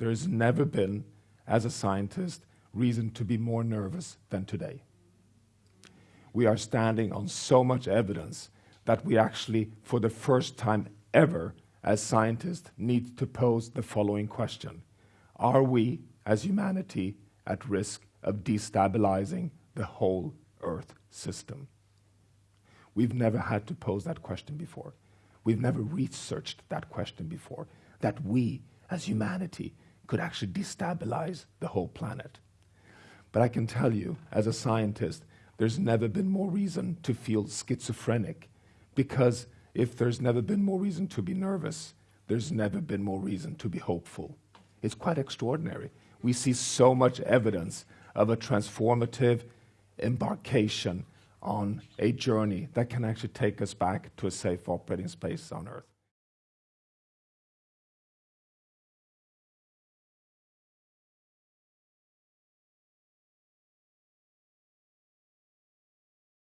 there's never been, as a scientist, reason to be more nervous than today. We are standing on so much evidence that we actually, for the first time ever, as scientists, need to pose the following question. Are we, as humanity, at risk of destabilizing the whole Earth system? We've never had to pose that question before. We've never researched that question before, that we, as humanity, could actually destabilize the whole planet. But I can tell you, as a scientist, there's never been more reason to feel schizophrenic, because if there's never been more reason to be nervous, there's never been more reason to be hopeful. It's quite extraordinary. We see so much evidence of a transformative embarkation on a journey that can actually take us back to a safe operating space on Earth.